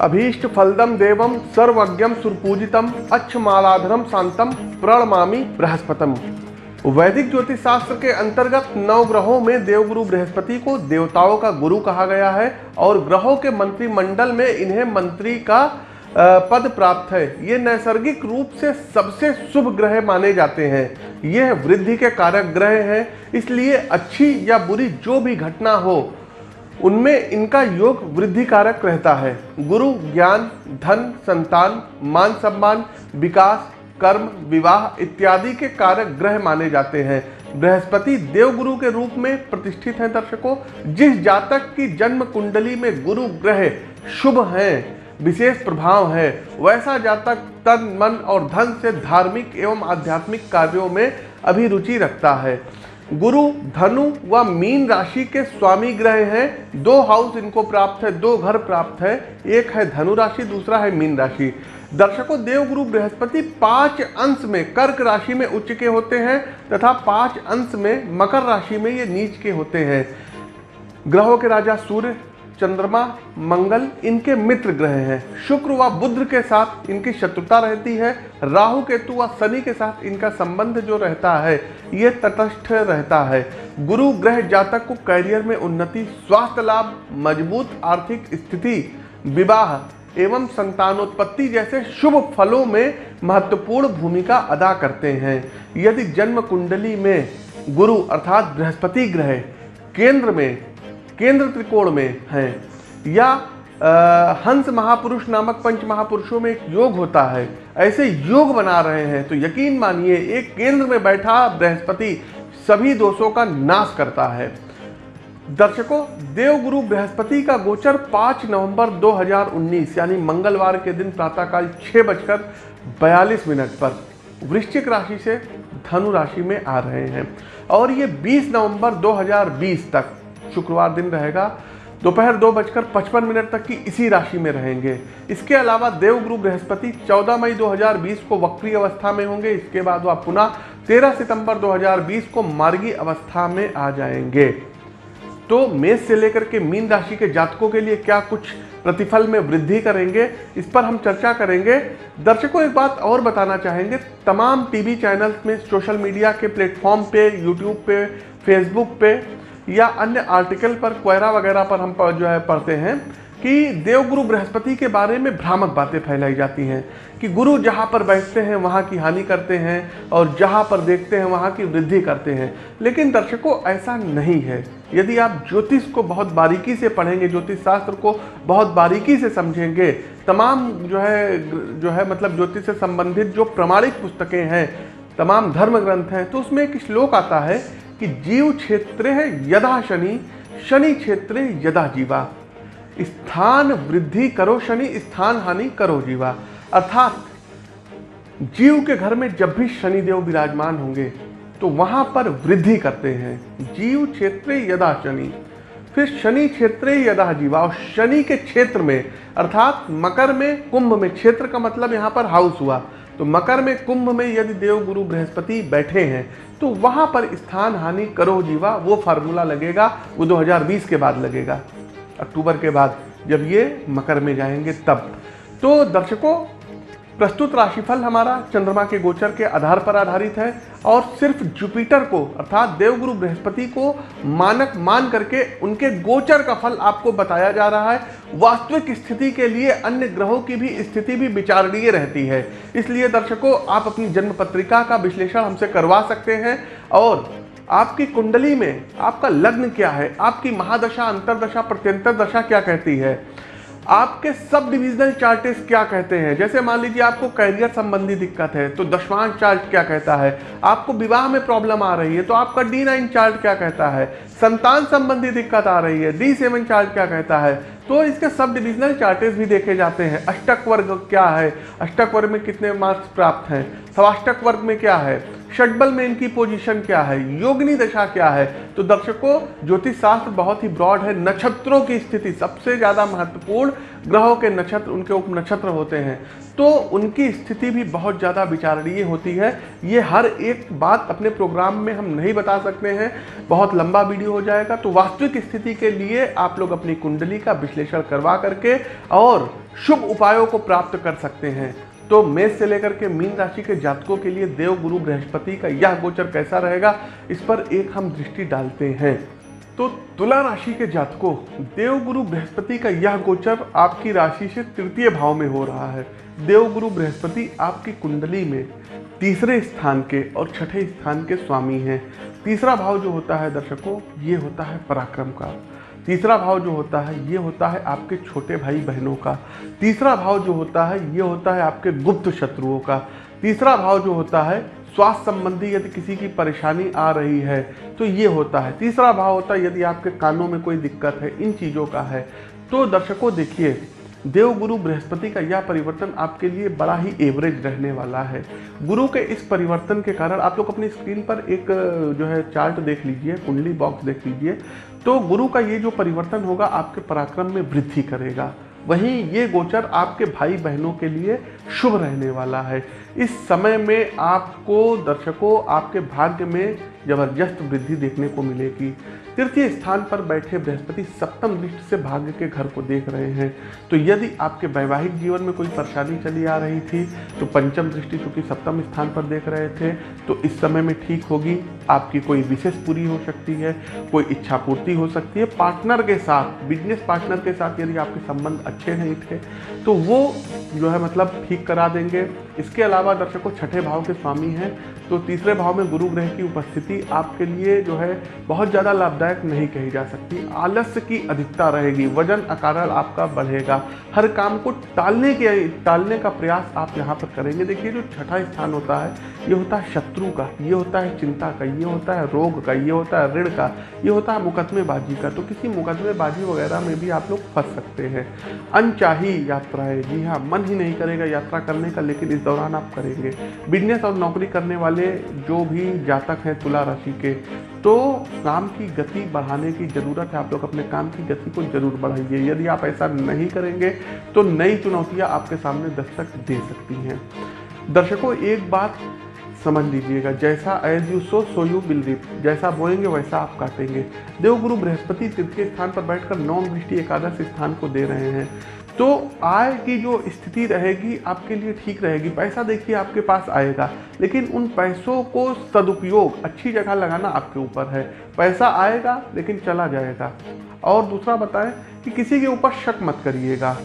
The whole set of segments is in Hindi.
अभीष्ट फलदम देवम सर्वज्ञम सुरपूजितम अच्छमालाधरम शांतम प्रणमामी बृहस्पतम। वैदिक ज्योतिष शास्त्र के अंतर्गत नौ ग्रहों में देवगुरु बृहस्पति को देवताओं का गुरु कहा गया है और ग्रहों के मंत्रिमंडल में इन्हें मंत्री का पद प्राप्त है। ये नैसर्गिक रूप से सबसे शुभ ग्रह माने जाते हैं। यह वृद्धि के कारक ग्रह हैं, इसलिए अच्छी या बुरी जो भी घटना हो उनमें इनका योग वृद्धि कारक रहता है। गुरु, ज्ञान, धन, संतान, मान सम्मान, विकास, कर्म, विवाह इत्यादि के कारक ग्रह माने जाते हैं। बृहस्पति देवगुरु के रूप में प्रतिष्ठित हैं दर्शकों। जिस जातक की जन्म कुंडली में गुरु ग्रह शुभ हैं, विशेष प्रभाव है, वैसा जातक तन, मन और धन से धार्मिक एवं आध्यात्मिक कार्यों में अभिरुचि रखता है। गुरु, धनु व मीन राशि के स्वामी ग्रह हैं। दो हाउस इनको प्राप्त है, दो घर प्राप्त है। एक है धनु राशि, दूसरा है मीन राशि। दर्शकों, देवगुरु बृहस्पति पाँच अंश में कर्क राशि में उच्च के होते हैं तथा पाँच अंश में मकर राशि में ये नीच के होते हैं। ग्रहों के राजा सूर्य चंद्रमा, मंगल इनके मित्र ग्रह हैं। शुक्र व बुद्ध के साथ इनकी शत्रुता रहती है। राहु, केतु व शनि के साथ इनका संबंध जो रहता है, ये तटस्थ रहता है। गुरु ग्रह जातक को कैरियर में उन्नति, स्वास्थ्य लाभ, मज़बूत आर्थिक स्थिति, विवाह एवं संतानोत्पत्ति जैसे शुभ फलों में महत्वपूर्ण भूमिका अदा करते हैं। यदि जन्म कुंडली में गुरु अर्थात बृहस्पति ग्रह केंद्र में केंद्र त्रिकोण में हैं। या आ, हंस महापुरुष नामक पंच महापुरुषों में एक योग होता है। ऐसे योग बना रहे हैं तो यकीन मानिए एक केंद्र में बैठा बृहस्पति सभी दोषों का नाश करता है। दर्शकों देवगुरु बृहस्पति का गोचर 5 नवंबर 2019 यानी मंगलवार के दिन प्रातःकाल छः बजकर बयालीस मिनट पर वृश्चिक राशि से धनु राशि में आ रहे हैं। और ये 20 नवंबर 2020 तक शुक्रवार दिन रहेगा। दोपहर दो बजकर पचपन मिनट तक की इसी राशि में रहेंगे। इसके अलावा देवगुरु बृहस्पति 14 मई 2020 को वक्री अवस्था में होंगे। इसके बाद वह पुनः 13 सितंबर 2020 को मार्गी अवस्था में आ जाएँगे। तो मेष से लेकर के मीन राशि के जातकों के लिए क्या कुछ प्रतिफल में वृद्धि करेंगे, इस पर हम चर्चा करेंगे। दर्शकों, एक बात और बताना चाहेंगे। तमाम टीवी चैनल्स में सोशल मीडिया के प्लेटफॉर्म पे, यूट्यूब पे, फेसबुक पे या अन्य आर्टिकल पर क्वेरा वगैरह पर हम जो है पढ़ते हैं कि देवगुरु बृहस्पति के बारे में भ्रामक बातें फैलाई जाती हैं कि गुरु जहाँ पर बैठते हैं, वहाँ की हानि करते हैं और जहाँ पर देखते हैं, वहाँ की वृद्धि करते हैं। लेकिन दर्शकों, ऐसा नहीं है। यदि आप ज्योतिष को बहुत बारीकी से पढ़ेंगे, ज्योतिष शास्त्र को बहुत बारीकी से समझेंगे, तमाम जो है जो है मतलब ज्योतिष से संबंधित जो प्रमाणिक पुस्तकें हैं, तमाम धर्म ग्रंथ हैं तो उसमें एक श्लोक आता है कि जीव क्षेत्र यदा शनि शनि क्षेत्र यदा जीवा। स्थान वृद्धि करो शनि, स्थान हानि करो जीवा। अर्थात जीव के घर में जब भी शनिदेव विराजमान होंगे तो वहाँ पर वृद्धि करते हैं। जीव क्षेत्र यदा शनि, फिर शनि क्षेत्र यदा जीवा। और शनि के क्षेत्र में, अर्थात मकर में, कुंभ में, क्षेत्र का मतलब यहाँ पर हाउस हुआ। तो मकर में कुंभ में यदि देव गुरु बृहस्पति बैठे हैं तो वहाँ पर स्थान हानि करो जीवा, वो फार्मूला लगेगा, वो 2020 के बाद लगेगा, अक्टूबर के बाद, जब ये मकर में जाएँगे तब। तो दर्शकों प्रस्तुत राशिफल हमारा चंद्रमा के गोचर के आधार पर आधारित है और सिर्फ़ जुपिटर को, अर्थात देवगुरु बृहस्पति को मानक मान करके उनके गोचर का फल आपको बताया जा रहा है। वास्तविक स्थिति के लिए अन्य ग्रहों की भी स्थिति भी विचारणीय रहती है। इसलिए दर्शकों, आप अपनी जन्म पत्रिका का विश्लेषण हमसे करवा सकते हैं और आपकी कुंडली में आपका लग्न क्या है? आपकी महादशा, अंतरदशा, प्रत्यंतर दशा क्या कहती है? आपके सब डिविजनल चार्टेस क्या कहते हैं? जैसे मान लीजिए आपको कैरियर संबंधी दिक्कत है तो दशवांश चार्ट क्या कहता है? आपको विवाह में प्रॉब्लम आ रही है तो आपका डी नाइन चार्ट क्या कहता है? संतान संबंधी दिक्कत आ रही है डी सेवन चार्ट क्या कहता है? तो इसके सब डिविजनल चार्टेस भी देखे जाते हैं। अष्टक वर्ग क्या है? अष्टक वर्ग में कितने मार्क्स प्राप्त हैं? सवाष्टक वर्ग में क्या है? षटबल में इनकी पोजीशन क्या है? योगनी दशा क्या है? तो दर्शकों ज्योतिष शास्त्र बहुत ही ब्रॉड है। नक्षत्रों की स्थिति सबसे ज़्यादा महत्वपूर्ण, ग्रहों के नक्षत्र, उनके उप नक्षत्र होते हैं। तो उनकी स्थिति भी बहुत ज़्यादा विचारणीय होती है। ये हर एक बात अपने प्रोग्राम में हम नहीं बता सकते हैं। बहुत लंबा वीडियो हो जाएगा। तो वास्तविक स्थिति के लिए आप लोग अपनी कुंडली का विश्लेषण करवा करके और शुभ उपायों को प्राप्त कर सकते हैं। तो मेष से लेकर के मीन राशि के जातकों के लिए देव, गुरु, बृहस्पति का यह गोचर कैसा रहेगा, इस पर एक हम दृष्टि डालते हैं। तो तुला राशि के जातकों, देव, गुरु, बृहस्पति का यह गोचर आपकी राशि से तृतीय भाव में हो रहा है। देव, गुरु, बृहस्पति आपकी कुंडली में तीसरे स्थान के और छठे स्थान के स्वामी हैं। तीसरा भाव जो होता है दर्शकों, ये होता है पराक्रम का। तीसरा भाव जो होता है, ये होता है आपके छोटे भाई बहनों का। तीसरा भाव जो होता है, ये होता है आपके गुप्त शत्रुओं का। तीसरा भाव जो होता है, स्वास्थ्य संबंधी यदि किसी की परेशानी आ रही है तो ये होता है। तीसरा भाव होता है, यदि आपके कानों में कोई दिक्कत है, इन चीज़ों का है तो दर्शकों देखिए देव गुरु बृहस्पति का यह परिवर्तन आपके लिए बड़ा ही एवरेज रहने वाला है। गुरु के इस परिवर्तन के कारण आप लोग अपनी स्क्रीन पर एक, जो है चार्ट देख लीजिए, कुंडली बॉक्स देख लीजिए तो गुरु का ये जो परिवर्तन होगा आपके पराक्रम में वृद्धि करेगा। वहीं ये गोचर आपके भाई बहनों के लिए शुभ रहने वाला है। इस समय में आपको दर्शकों, आपके भाग्य में ज़बरदस्त वृद्धि देखने को मिलेगी। तृतीय स्थान पर बैठे बृहस्पति सप्तम दृष्टि से भाग्य के घर को देख रहे हैं। तो यदि आपके वैवाहिक जीवन में कोई परेशानी चली आ रही थी तो पंचम दृष्टि चूँकि सप्तम स्थान पर देख रहे थे तो इस समय में ठीक होगी। आपकी कोई विशेष पूरी हो सकती है, कोई इच्छा पूर्ति हो सकती है पार्टनर के साथ बिज़नेस पार्टनर के साथ यदि आपके संबंध अच्छे नहीं थे तो वो जो है मतलब ठीक करा देंगे। इसके अलावा दर्शकों, छठे भाव के स्वामी हैं तो तीसरे भाव में गुरु ग्रह की उपस्थिति आपके लिए जो है बहुत ज़्यादा लाभदायक नहीं कही जा सकती। आलस्य की अधिकता रहेगी, वज़न, अकारण आपका बढ़ेगा। हर काम को टालने के, टालने का प्रयास आप यहाँ पर करेंगे। देखिए, जो छठा स्थान होता है, ये होता है शत्रु का, ये होता है चिंता का ये होता है रोग का, ये होता है ऋण का, ये होता है मुकदमेबाजी का। तो किसी मुकदमेबाजी वगैरह में भी आप लोग फंस सकते हैं। अनचाही यात्राएँ जी हाँ मन ही नहीं करेगा यात्रा करने का, लेकिन इस दौरान आप करेंगे। बिज़नेस और नौकरी करने वाले जो भी जातक हैं तुला राशि के तो काम की गति बढ़ाने की ज़रूरत है। आप लोग अपने काम की गति को ज़रूर बढ़ाइए। यदि आप ऐसा नहीं करेंगे तो नई चुनौतियाँ आपके सामने दस्तक दे सकती हैं। दर्शकों, एक बात समझ लीजिएगा। जैसा as you sow so you reap जैसा बोएँगे, वैसा आप काटेंगे। देवगुरु बृहस्पति तृतीय स्थान पर बैठकर नौ दृष्टि एकादश स्थान को दे रहे हैं। तो आय की जो स्थिति रहेगी, आपके लिए ठीक रहेगी। पैसा देखिए, आपके पास आएगा। लेकिन उन पैसों को सदुपयोग, अच्छी जगह लगाना आपके ऊपर है। पैसा आएगा, लेकिन चला जाएगा। और दूसरा बताएँ कि किसी के ऊपर शक मत करिएगा।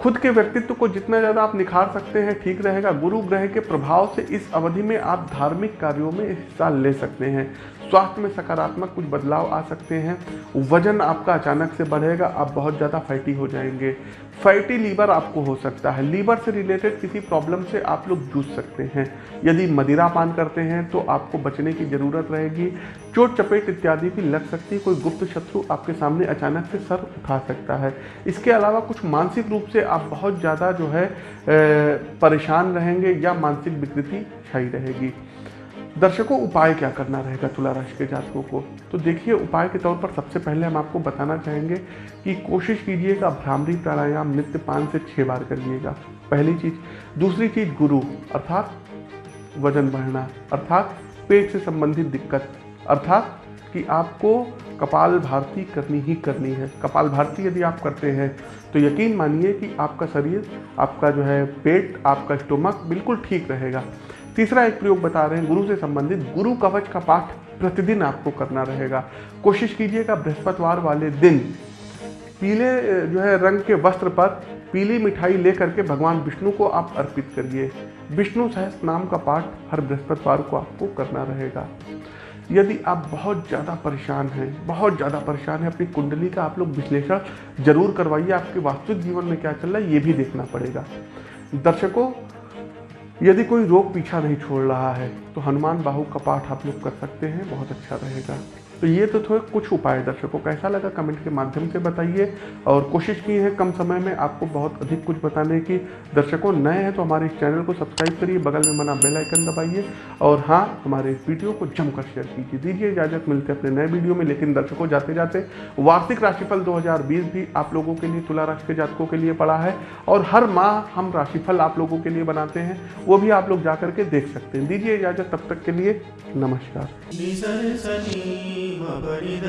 खुद के व्यक्तित्व को जितना ज़्यादा आप निखार सकते हैं, ठीक रहेगा। गुरु ग्रह के प्रभाव से इस अवधि में आप धार्मिक कार्यों में हिस्सा ले सकते हैं। स्वास्थ्य में सकारात्मक कुछ बदलाव आ सकते हैं। वज़न आपका अचानक से बढ़ेगा, आप बहुत ज़्यादा फैटी हो जाएँगे। फैटी लीवर आपको हो सकता है। लीवर से रिलेटेड किसी प्रॉब्लम से आप लोग जूझ सकते हैं। यदि मदिरा पान करते हैं तो आपको बचने की ज़रूरत रहेगी। चोट, चपेट इत्यादि भी लग सकती है। कोई गुप्त शत्रु आपके सामने अचानक से सर उठा सकता है। इसके अलावा कुछ मानसिक रूप से आप बहुत ज़्यादा जो है परेशान रहेंगे या मानसिक विकृति छाई रहेगी। दर्शकों, उपाय क्या करना रहेगा तुला राशि के जातकों को? तो देखिए, उपाय के तौर पर सबसे पहले हम आपको बताना चाहेंगे कि कोशिश कीजिएगा भ्रामरी प्राणायाम नित्य पाँच से छः बार करिएगा। पहली चीज़। दूसरी चीज़, गुरु, अर्थात वज़न बढ़ना, अर्थात पेट से संबंधित दिक्कत, अर्थात कि आपको कपाल भारती करनी ही करनी है। कपाल भारती यदि आप करते हैं तो यकीन मानिए कि आपका शरीर, आपका जो है पेट, आपका स्टोमक बिल्कुल ठीक रहेगा। तीसरा एक प्रयोग बता रहे हैं, गुरु से संबंधित। गुरु कवच का पाठ प्रतिदिन आपको करना रहेगा। कोशिश कीजिएगा बृहस्पतिवार वाले दिन पीले जो है, रंग के वस्त्र पर पीली मिठाई लेकर के भगवान विष्णु को आप अर्पित करिए। विष्णु सहस नाम का पाठ हर बृहस्पतिवार को आपको करना रहेगा। यदि आप बहुत ज़्यादा परेशान हैं, बहुत ज़्यादा परेशान हैं, अपनी कुंडली का आप लोग विश्लेषण ज़रूर करवाइए। आपके वास्तविक जीवन में क्या चल रहा है, ये भी देखना पड़ेगा। दर्शकों यदि कोई रोग पीछा नहीं छोड़ रहा है तो हनुमान बाहु का पाठ आप लोग कर सकते हैं, बहुत अच्छा रहेगा। तो ये तो थोड़े कुछ उपाय दर्शकों कैसा लगा कमेंट के माध्यम से बताइए। और कोशिश की है कम समय में आपको बहुत अधिक कुछ बताने की। दर्शकों नए हैं तो हमारे इस चैनल को सब्सक्राइब करिए, बगल में बना बेल आइकन दबाइए। और हाँ हमारे इस वीडियो को जमकर शेयर कीजिए। दीजिए इजाज़त, मिलते अपने नए वीडियो में। लेकिन दर्शकों जाते जाते वार्षिक राशिफल 2020 भी आप लोगों के लिए, तुला राशि के जातकों के लिए पड़ा है। और हर माह हम राशिफल आप लोगों के लिए बनाते हैं। वो भी आप लोग जा करके देख सकते हैं। दीजिए इजाज़त, तब तक के लिए नमस्कार। परि